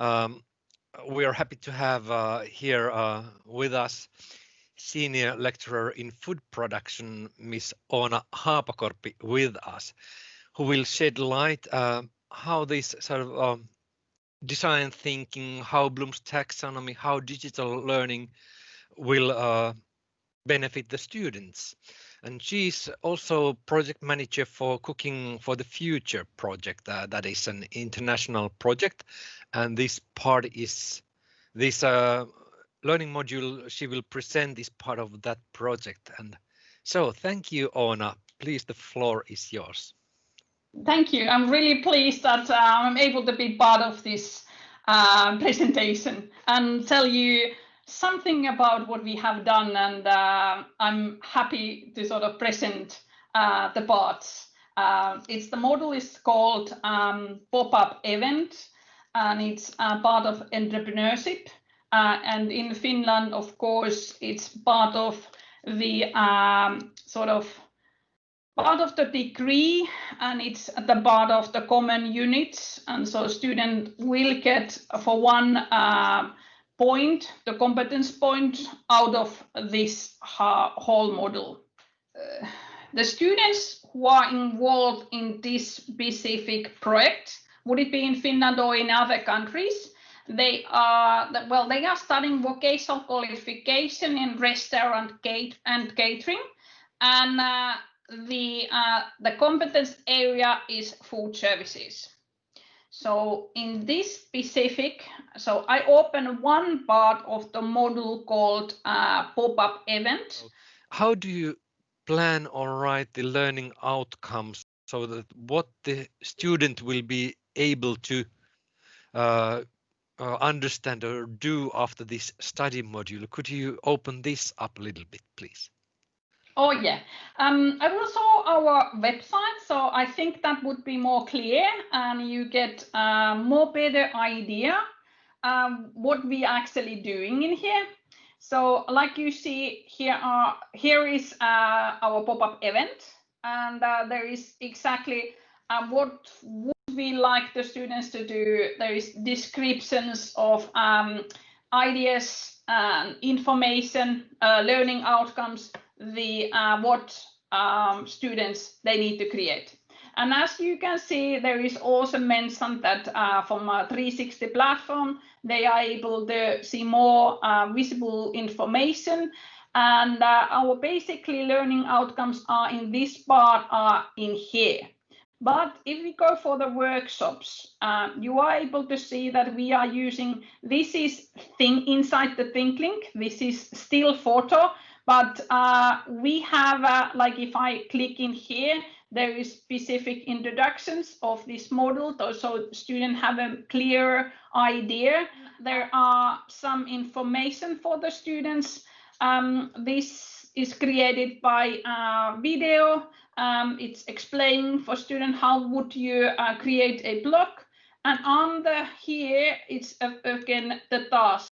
Um, we are happy to have uh, here uh, with us Senior Lecturer in Food Production, Miss Oona Haapakorpi, with us, who will shed light uh, how this sort of um, design thinking, how Bloom's taxonomy, how digital learning will uh, benefit the students. And she's also project manager for Cooking for the Future project. Uh, that is an international project. And this part is this uh, learning module she will present is part of that project. And so thank you, Oona. Please, the floor is yours. Thank you. I'm really pleased that uh, I'm able to be part of this uh, presentation and tell you something about what we have done and uh, I'm happy to sort of present uh, the parts. Uh, it's the model is called um, pop-up event and it's part of entrepreneurship and in Finland of course it's part of the um, sort of part of the degree and it's at the part of the common units and so student will get for one uh, point, the competence point out of this whole model. Uh, the students who are involved in this specific project, would it be in Finland or in other countries, they are well they are studying vocational qualification in restaurant gate and catering. And uh, the uh, the competence area is food services so in this specific, so I open one part of the module called uh, pop-up event. How do you plan or write the learning outcomes so that what the student will be able to uh, uh, understand or do after this study module? Could you open this up a little bit, please? Oh yeah, um, I will show our website, so I think that would be more clear and you get a more better idea um, what we are actually doing in here. So like you see here are here is uh, our pop-up event and uh, there is exactly uh, what would we like the students to do. There is descriptions of um, ideas, and information, uh, learning outcomes, the uh, what um, students they need to create. And as you can see, there is also mentioned that uh, from a 360 platform, they are able to see more uh, visible information. And uh, our basically learning outcomes are in this part are in here. But if we go for the workshops, uh, you are able to see that we are using, this is thing inside the ThingLink, this is still photo, but uh, we have, uh, like if I click in here, there is specific introductions of this model, so students have a clear idea. There are some information for the students. Um, this is created by uh, video. Um, it's explaining for students how would you uh, create a blog. And under here, it's uh, again the task.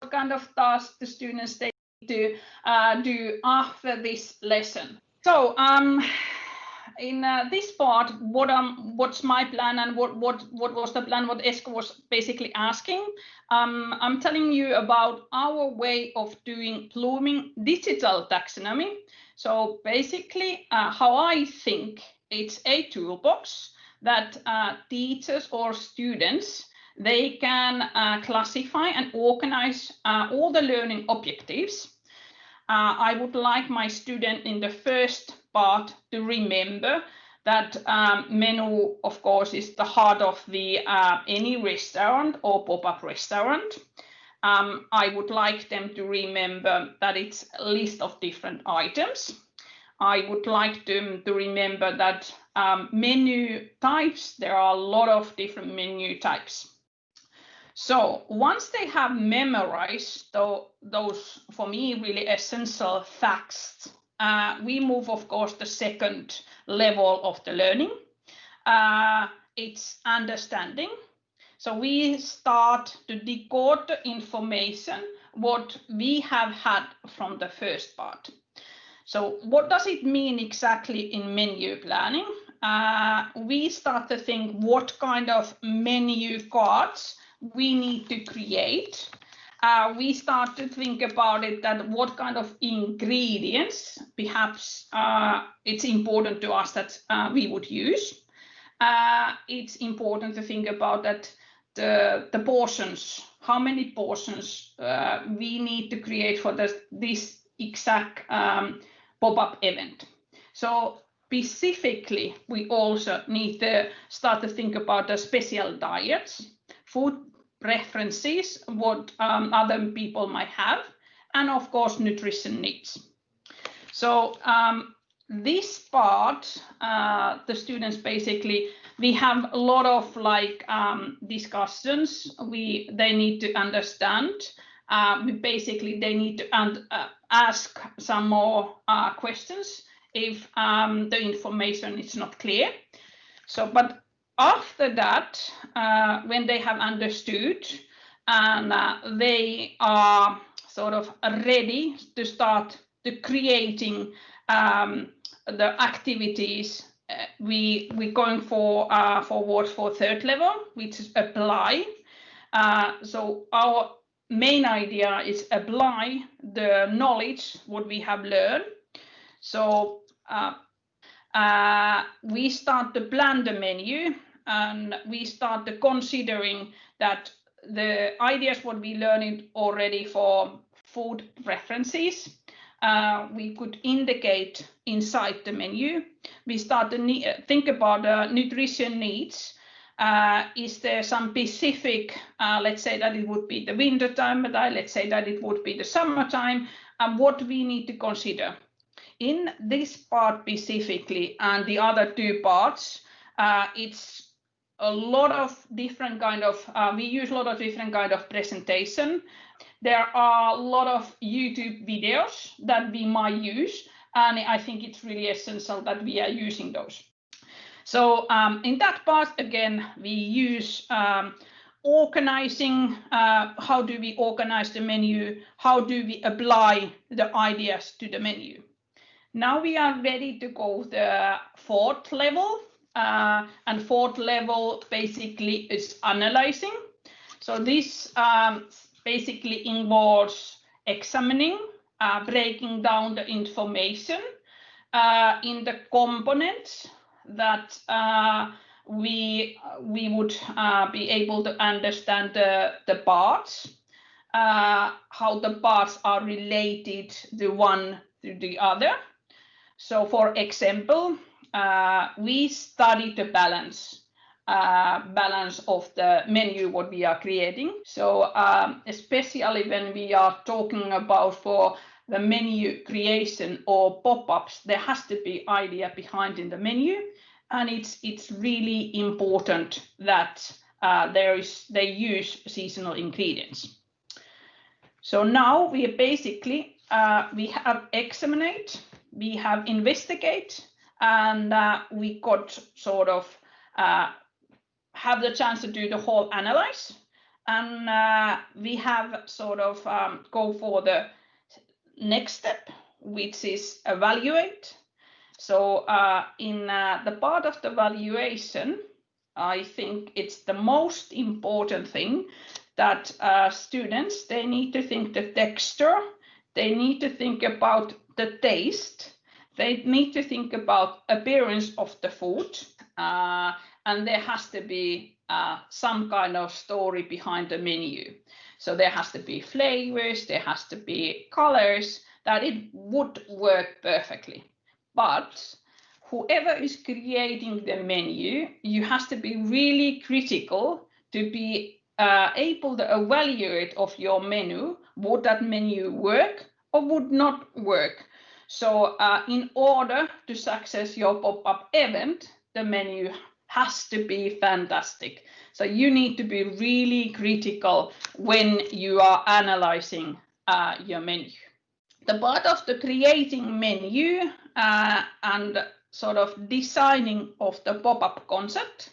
What kind of task the students they to uh, do after this lesson. So um, in uh, this part, what um, what's my plan and what what what was the plan? What Esko was basically asking. Um, I'm telling you about our way of doing Blooming digital taxonomy. So basically, uh, how I think it's a toolbox that uh, teachers or students they can uh, classify and organize uh, all the learning objectives uh, I would like my student in the first part to remember that um, menu, of course, is the heart of the uh, any restaurant or pop-up restaurant. Um, I would like them to remember that it's a list of different items. I would like them to remember that um, menu types, there are a lot of different menu types. So once they have memorized those, for me, really essential facts, uh, we move, of course, the second level of the learning. Uh, it's understanding. So we start to decode the information what we have had from the first part. So what does it mean exactly in menu planning? Uh, we start to think what kind of menu cards we need to create, uh, we start to think about it that what kind of ingredients perhaps uh, it's important to us that uh, we would use. Uh, it's important to think about that the, the portions, how many portions uh, we need to create for this, this exact um, pop-up event. So specifically, we also need to start to think about the special diets, food preferences, what um, other people might have, and of course, nutrition needs. So um, this part, uh, the students basically, we have a lot of like um, discussions. We they need to understand. Uh, we basically they need to uh, ask some more uh, questions if um, the information is not clear. So, but after that, uh, when they have understood and uh, they are sort of ready to start the creating um, the activities, uh, we we going for uh, forward for third level, which is apply. Uh, so our main idea is apply the knowledge what we have learned. So uh, we start to plan the menu and we start to considering that the ideas what we learned already for food preferences uh, we could indicate inside the menu. We start to think about uh, nutrition needs. Uh, is there some specific, uh, let's say that it would be the winter time, but I, let's say that it would be the summertime, and what we need to consider in this part specifically and the other two parts, uh, it's a lot of different kind of, uh, we use a lot of different kind of presentation. There are a lot of YouTube videos that we might use, and I think it's really essential that we are using those. So um, in that part, again, we use um, organizing, uh, how do we organize the menu? How do we apply the ideas to the menu? Now we are ready to go the fourth level. Uh, and fourth level basically is analyzing. So this um, basically involves examining, uh, breaking down the information uh, in the components that uh, we we would uh, be able to understand the, the parts, uh, how the parts are related the one to the other, so for example, uh, we study the balance uh, balance of the menu what we are creating. So um, especially when we are talking about for the menu creation or pop-ups, there has to be idea behind in the menu, and it's it's really important that uh, there is they use seasonal ingredients. So now we basically uh, we have examined we have investigate and uh, we got sort of uh, have the chance to do the whole analyze and uh, we have sort of um, go for the next step which is evaluate so uh, in uh, the part of the valuation i think it's the most important thing that uh, students they need to think the texture they need to think about the taste. They need to think about appearance of the food, uh, and there has to be uh, some kind of story behind the menu. So there has to be flavors, there has to be colors that it would work perfectly. But whoever is creating the menu, you have to be really critical to be uh, able to evaluate of your menu, would that menu work or would not work. So uh, in order to success your pop-up event, the menu has to be fantastic. So you need to be really critical when you are analyzing uh, your menu. The part of the creating menu uh, and sort of designing of the pop-up concept.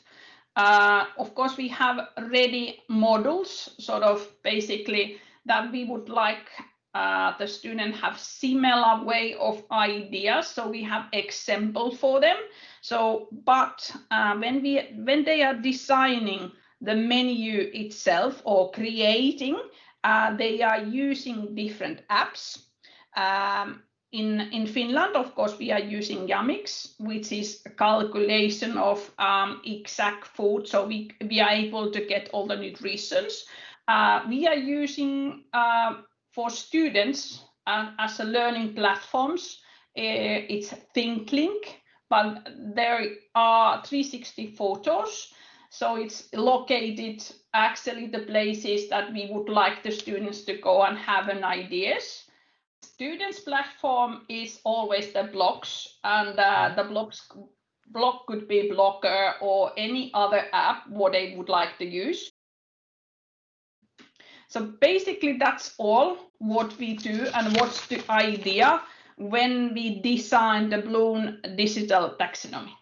Uh, of course, we have ready models, sort of basically that we would like uh, the student have similar way of ideas so we have example for them so but uh, when we when they are designing the menu itself or creating, uh, they are using different apps. Um, in, in Finland, of course, we are using Jamix, which is a calculation of um, exact food. So we, we are able to get all the nutritions. Uh, we are using uh, for students uh, as a learning platforms, uh, it's ThingLink, but there are 360 photos. So it's located actually the places that we would like the students to go and have an ideas. Students platform is always the blocks and uh, the blogs blog could be Blogger or any other app what they would like to use so basically that's all what we do and what's the idea when we design the Bloom digital taxonomy